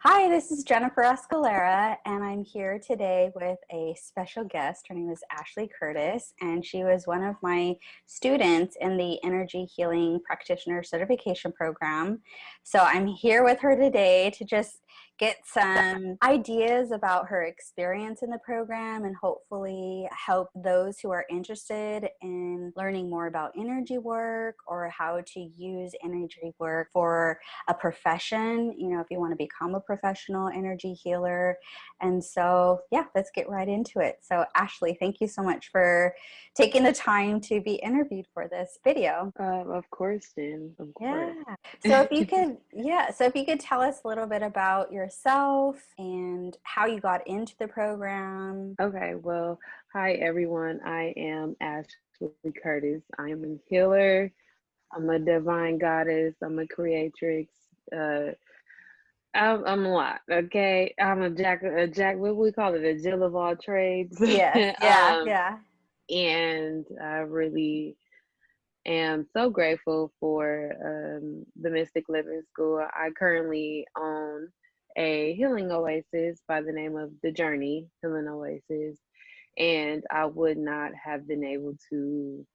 Hi, this is Jennifer Escalera, and I'm here today with a special guest. Her name is Ashley Curtis, and she was one of my students in the Energy Healing Practitioner Certification Program. So I'm here with her today to just get some ideas about her experience in the program and hopefully help those who are interested in learning more about energy work or how to use energy work for a profession, you know, if you want to become a professional energy healer. And so, yeah, let's get right into it. So, Ashley, thank you so much for taking the time to be interviewed for this video. Uh, of course, Jen. Of course. Yeah. So, if you could, yeah, so if you could tell us a little bit about yourself and how you got into the program. Okay, well, hi everyone. I am Ashley Curtis. I am a healer. I'm a divine goddess. I'm a creatrix. Uh, I'm, I'm a lot. Okay, I'm a jack. A jack. What we call it? A Jill of all trades. Yeah. Yeah. um, yeah. And I really am so grateful for um, the Mystic Living School. I currently own a healing oasis by the name of The Journey Healing Oasis, and I would not have been able to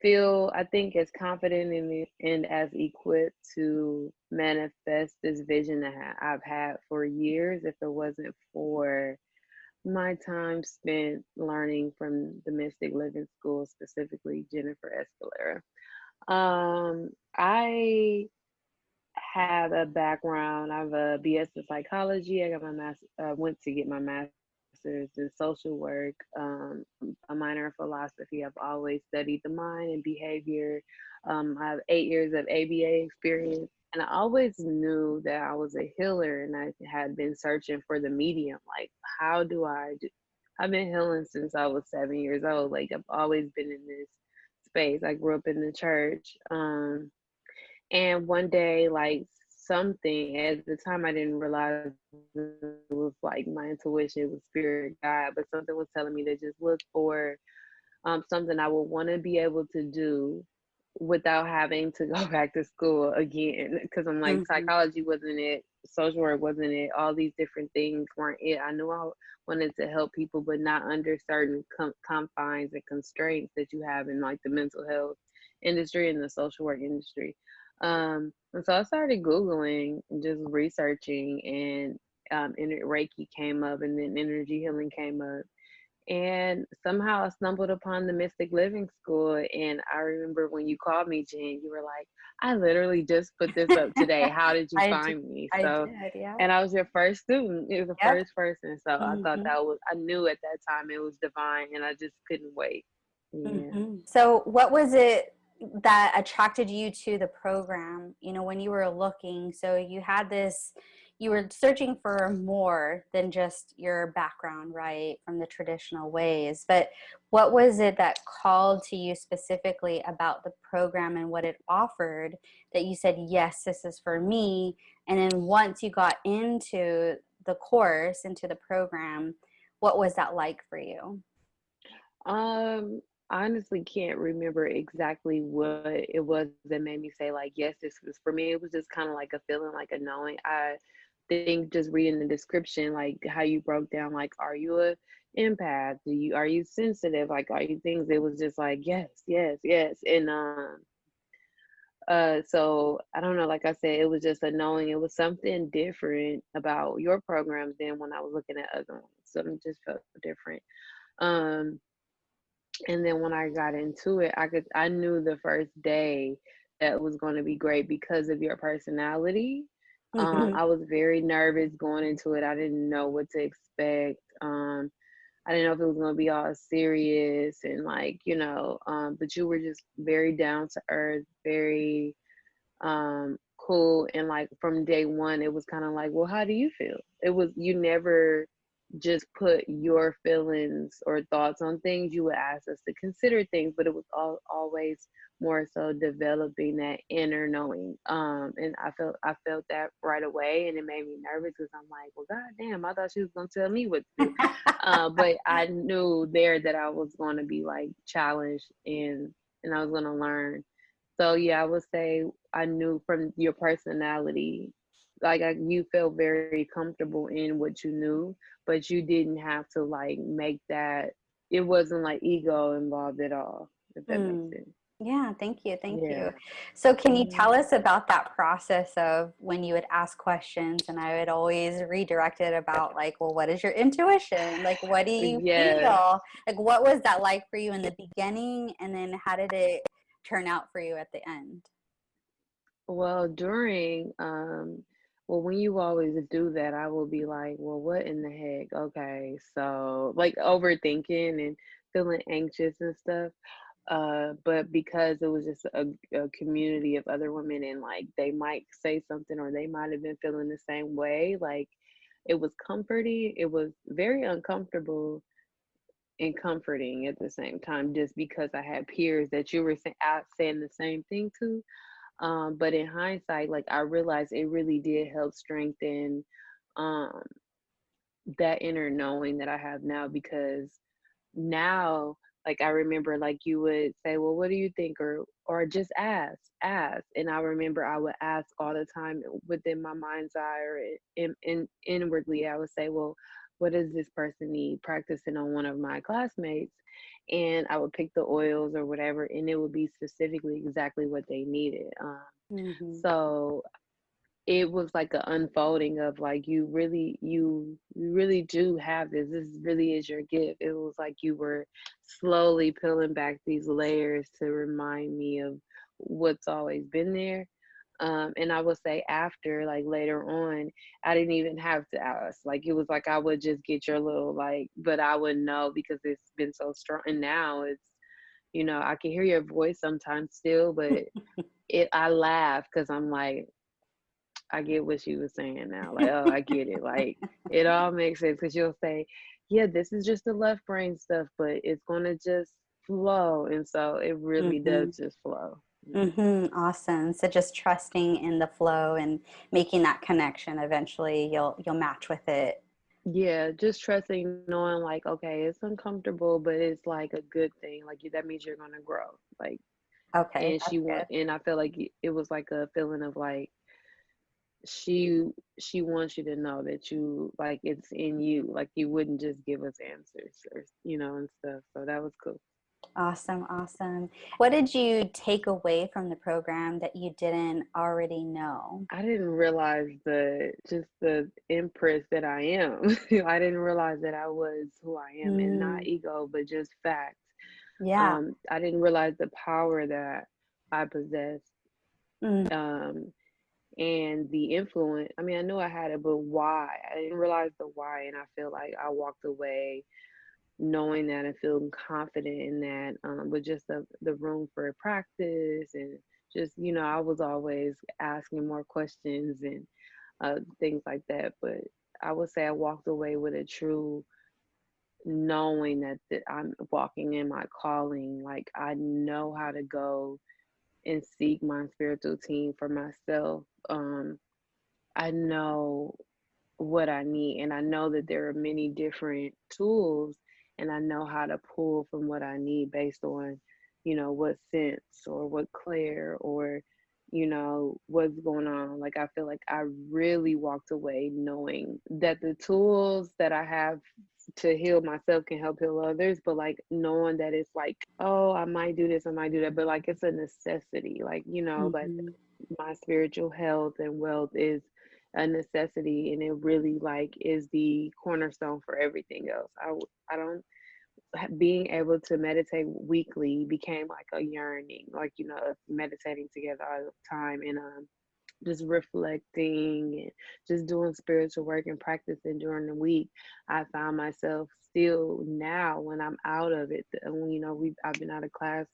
feel, I think, as confident and, and as equipped to manifest this vision that I've had for years if it wasn't for my time spent learning from the Mystic Living School, specifically Jennifer Escalera. Um, I have a background. I have a BS in psychology. I got my master. Uh, went to get my master's in social work. Um, a minor in philosophy. I've always studied the mind and behavior. Um, I have eight years of ABA experience, and I always knew that I was a healer, and I had been searching for the medium. Like, how do I do? I've been healing since I was seven years old. Like, I've always been in this space. I grew up in the church. Um, and one day, like something at the time, I didn't realize it was like my intuition was spirit guide, but something was telling me to just look for um, something I would want to be able to do without having to go back to school again. Because I'm like, mm-hmm. psychology wasn't it, social work wasn't it, all these different things weren't it. I knew I wanted to help people, but not under certain com- confines and constraints that you have in like the mental health industry and the social work industry. Um, and so I started Googling, just researching, and um, and Reiki came up, and then energy healing came up. And somehow I stumbled upon the Mystic Living School. And I remember when you called me, Jen, you were like, I literally just put this up today. How did you find did, me? So, did, yeah. and I was your first student. It was the yep. first person. So mm-hmm. I thought Mm-hmm. that was, I knew at that time it was divine, and I just couldn't wait. Yeah. Mm-hmm. So, what was it that attracted you to the program you know when you were looking. So you had this you were searching for more than just your background right from the traditional ways. But what was it that called to you specifically about the program and what it offered that you said yes this is for me and then once you got into the course into the program what was that like for you? Um honestly can't remember exactly what it was that made me say like yes this was for me. It was just kind of like a feeling like a knowing. I think just reading the description like how you broke down like are you a empath? Do you are you sensitive? Like are you things? It was just like yes yes yes. And um uh so i don't know like i said it was just a knowing. It was something different about your program than when i was looking at other ones. Something just felt different. Um and then when I got into it, I could I knew the first day that was going to be great because of your personality. Um, mm-hmm. Um, I was very nervous going into it. I didn't know what to expect. Um, I didn't know if it was going to be all serious and like you know. Um, but you were just very down to earth, very um, cool, and like from day one, it was kind of like, well, how do you feel? It was you never just put your feelings or thoughts on things, you would ask us to consider things, but it was all, always more so developing that inner knowing. Um, and I felt I felt that right away, and it made me nervous because I'm like, well, god damn, I thought she was gonna tell me what to do. uh, but I knew there that I was going to be like challenged and and I was going to learn. So yeah, I would say I knew from your personality like you felt very comfortable in what you knew, but you didn't have to like make that. It wasn't like ego involved at all. If that mm. makes sense. Yeah, thank you. Thank yeah. you. So, can you tell us about that process of when you would ask questions and I would always redirect it about, like, well, what is your intuition? Like, what do you yeah. feel? Like, what was that like for you in the beginning? And then how did it turn out for you at the end? Well, during, um, well, when you always do that, I will be like, well, what in the heck? Okay. So, like, overthinking and feeling anxious and stuff uh but because it was just a, a, community of other women and like they might say something or they might have been feeling the same way like it was comforting it was very uncomfortable and comforting at the same time just because i had peers that you were out saying the same thing to um but in hindsight like i realized it really did help strengthen um that inner knowing that i have now because now like i remember like you would say well what do you think? or or just ask ask. And i remember i would ask all the time within my mind's eye or in, in inwardly i would say well what does this person need practicing on one of my classmates and i would pick the oils or whatever and it would be specifically exactly what they needed um, mm-hmm. so it was like an unfolding of like you really you you really do have this this really is your gift it was like you were slowly peeling back these layers to remind me of what's always been there um, and i would say after like later on i didn't even have to ask like it was like i would just get your little like but i wouldn't know because it's been so strong and now it's you know i can hear your voice sometimes still but it i laugh because i'm like I get what she was saying now. Like, oh, I get it. Like, it all makes sense because you'll say, yeah, this is just the left brain stuff, but it's going to just flow. And so it really mm-hmm. does just flow. Mm-hmm. Awesome. So just trusting in the flow and making that connection. Eventually, you'll you'll match with it. Yeah, just trusting, knowing like, okay, it's uncomfortable, but it's like a good thing. Like that means you're gonna grow. Like, okay. And she went, and I felt like it was like a feeling of like, she she wants you to know that you like it's in you like you wouldn't just give us answers or you know and stuff so that was cool awesome awesome what did you take away from the program that you didn't already know i didn't realize the just the empress that i am i didn't realize that i was who i am mm. and not mm. ego but just fact yeah um, i didn't realize the power that i possessed. mm. um and the influence i mean i knew i had it but why i didn't realize the why and i feel like i walked away knowing that and feeling confident in that um, but just the, the room for practice and just you know i was always asking more questions and uh, things like that but i would say i walked away with a true knowing that, that i'm walking in my calling like i know how to go and seek my spiritual team for myself um, I know what I need, and I know that there are many different tools, and I know how to pull from what I need based on, you know, what sense or what clair or, you know, what's going on. Like I feel like I really walked away knowing that the tools that I have to heal myself can help heal others but like knowing that it's like oh i might do this i might do that but like it's a necessity like you know mm-hmm. like my spiritual health and wealth is a necessity and it really like is the cornerstone for everything else i i don't being able to meditate weekly became like a yearning like you know meditating together all the time and um just reflecting and just doing spiritual work and practicing during the week, I found myself still now when I'm out of it. You know, we I've been out of class.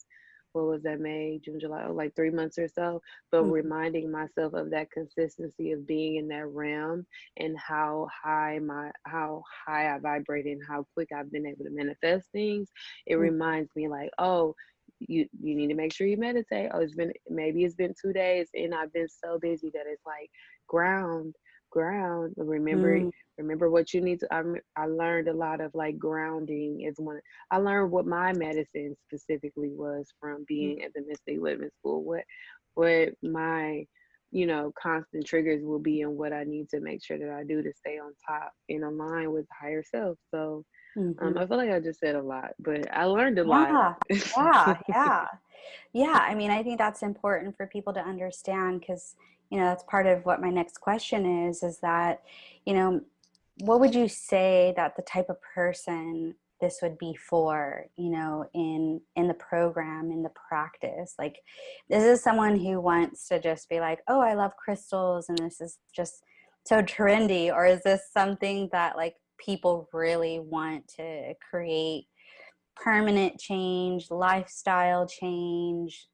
What was that? May, June, July, oh, like three months or so. But mm-hmm. reminding myself of that consistency of being in that realm and how high my how high I vibrate and how quick I've been able to manifest things. It mm-hmm. reminds me like, oh, you you need to make sure you meditate. Oh, it's been maybe it's been two days and I've been so busy that it's like ground, ground. Remember, mm. remember what you need to. I I learned a lot of like grounding is one. I learned what my medicine specifically was from being mm. at the Mystic Living School. What what my you know, constant triggers will be and what I need to make sure that I do to stay on top and align with higher self. So Mm-hmm. um, I feel like I just said a lot, but I learned a Yeah, lot. yeah, yeah. Yeah, I mean, I think that's important for people to understand because, you know, that's part of what my next question is, is that, you know, what would you say that the type of person this would be for, you know, in in the program, in the practice? Like, this is someone who wants to just be like, oh, I love crystals and this is just so trendy, or is this something that like people really want to create permanent change, lifestyle change,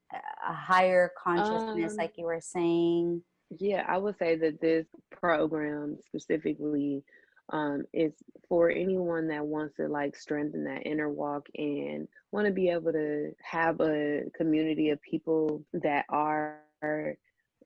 a higher consciousness, um, like you were saying. yeah, I would say that this program specifically um, is for anyone that wants to like strengthen that inner walk and want to be able to have a community of people that are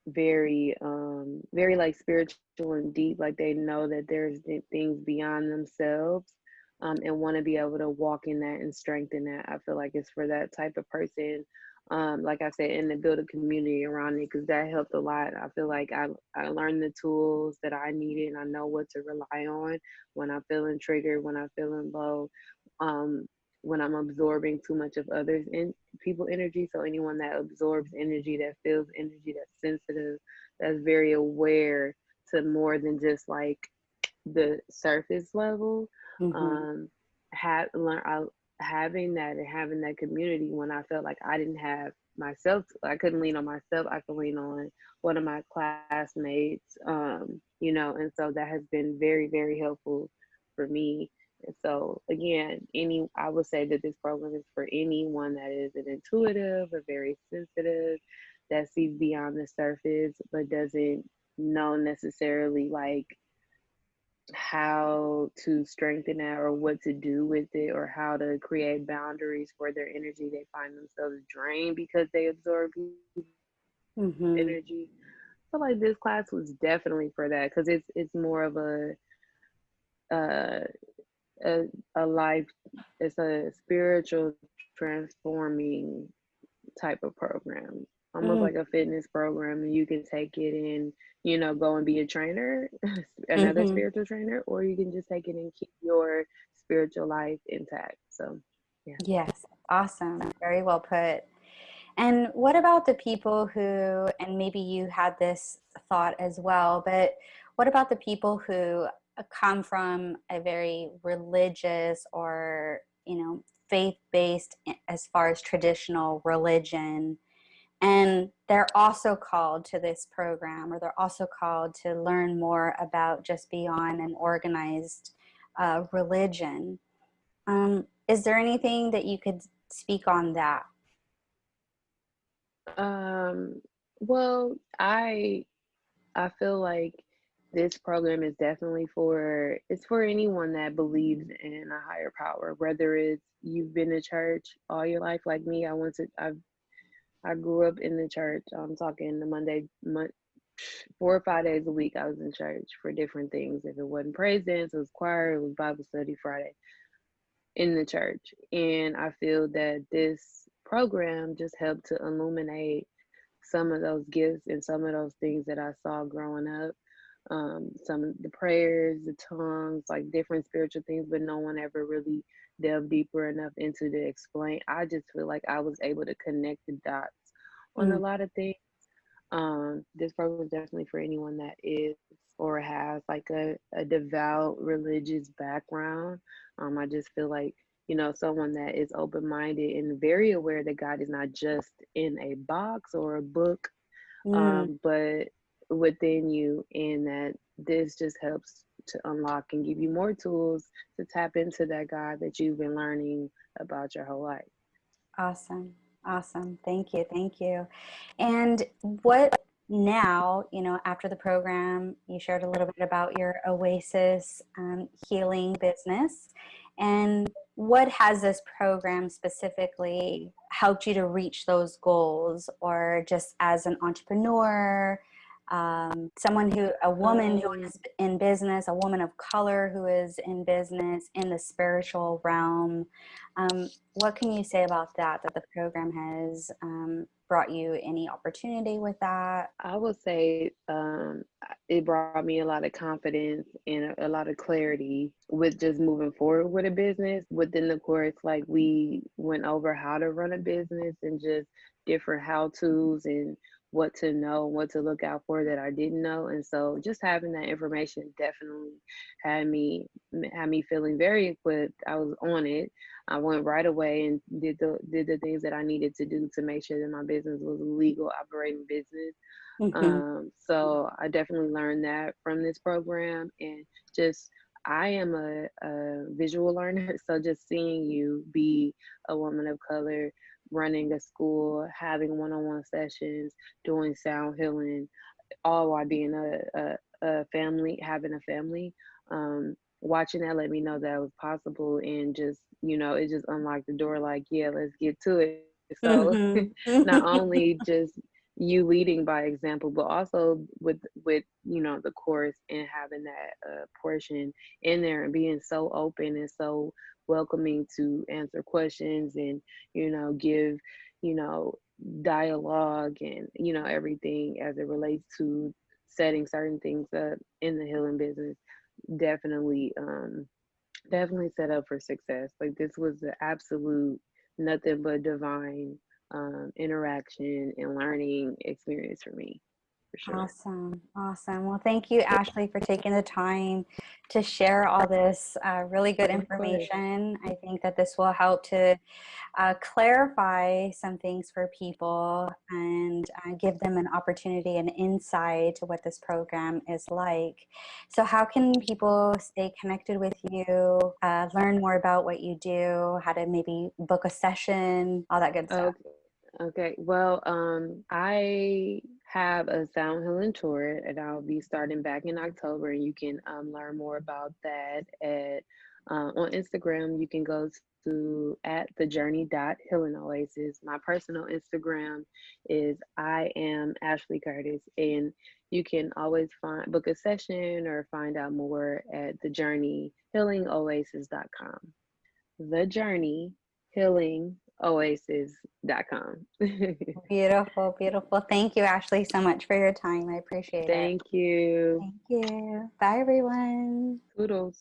very um very like spiritual and deep like they know that there's things beyond themselves um and want to be able to walk in that and strengthen that i feel like it's for that type of person um like i said and to build a community around it because that helped a lot i feel like i i learned the tools that i needed and i know what to rely on when i'm feeling triggered when i'm feeling low um when I'm absorbing too much of others and people energy. So anyone that absorbs energy, that feels energy, that's sensitive, that's very aware to more than just like the surface level. Mm-hmm. Um, have learn I, having that and having that community when I felt like I didn't have myself, I couldn't lean on myself. I could lean on one of my classmates, um, you know, and so that has been very, very helpful for me and so again, any I would say that this program is for anyone that is an intuitive or very sensitive, that sees beyond the surface, but doesn't know necessarily like how to strengthen that or what to do with it or how to create boundaries for their energy. They find themselves drained because they absorb Mm-hmm. energy. So like this class was definitely for that because it's it's more of a uh a, a life it's a spiritual transforming type of program almost Mm. like a fitness program and you can take it and you know go and be a trainer another Mm-hmm. spiritual trainer or you can just take it and keep your spiritual life intact so yeah Yes, awesome. Very well put. And what about the people who, and maybe you had this thought as well, but what about the people who uh, come from a very religious or, you know, faith based as far as traditional religion? And they're also called to this program, or they're also called to learn more about just beyond an organized uh, religion. Um, is there anything that you could speak on that? um well i i feel like this program is definitely for it's for anyone that believes in a higher power whether it's you've been to church all your life like me i went to i i grew up in the church i'm talking the monday mon- four or five days a week i was in church for different things. If it wasn't praise dance it was choir it was bible study friday in the church. And i feel that this program just helped to illuminate some of those gifts and some of those things that i saw growing up um, some of the prayers, the tongues, like different spiritual things, but no one ever really delved deeper enough into to explain. I just feel like I was able to connect the dots on a Mm, lot of things. Um, this program is definitely for anyone that is or has like a, a devout religious background. Um, I just feel like, you know, someone that is open minded and very aware that God is not just in a box or a book mm, um, but within you, and that this just helps to unlock and give you more tools to tap into that God that you've been learning about your whole life. awesome. Awesome. Thank you. Thank you. And what now, you know, after the program, you shared a little bit about your Oasis um, healing business. And what has this program specifically helped you to reach those goals, or just as an entrepreneur, um, someone who, a woman who Um, in business, a woman of color who is in business in the spiritual realm? Um, what can you say about that, that the program has um, brought you any opportunity with that? I would say um, it brought me a lot of confidence and a, a lot of clarity with just moving forward with a business. Within the course, like we went over how to run a business and just different how to's and what to know, what to look out for that I didn't know. And so just having that information definitely had me had me feeling very equipped. I was on it. I went right away and did the did the things that I needed to do to make sure that my business was a legal operating business. Mm-hmm. Um, so I definitely learned that from this program and just I am a, a visual learner, so just seeing you be a woman of color running a school, having one-on-one sessions, doing sound healing, all while being a, a, a family, having a family. Um, watching that let me know that it was possible and just, you know, it just unlocked the door like, yeah, let's get to it. So mm-hmm. not only just you leading by example, but also with with you know the course and having that uh, portion in there and being so open and so welcoming to answer questions and you know give you know dialogue and you know everything as it relates to setting certain things up in the healing business definitely um definitely set up for success. Like this was the absolute nothing but divine um interaction and learning experience for me for sure. Awesome. Awesome. Well, thank you, Ashley, for taking the time to share all this uh, really good information. I think that this will help to uh, clarify some things for people and uh, give them an opportunity and insight to what this program is like. So how can people stay connected with you, uh, learn more about what you do, how to maybe book a session, all that good stuff? Okay. Okay, well, um, I have a sound healing tour and I'll be starting back in October. And you can um, learn more about that at uh, on Instagram. You can go to at the journey dot healing oasis. My personal Instagram is I am Ashley Curtis, and you can always find book a session or find out more at the journey healing oasis.com. The journey healing oasis.com. beautiful, beautiful. Thank you, Ashley, so much for your time. I appreciate Thank it. Thank you. Thank you. Bye, everyone. Toodles.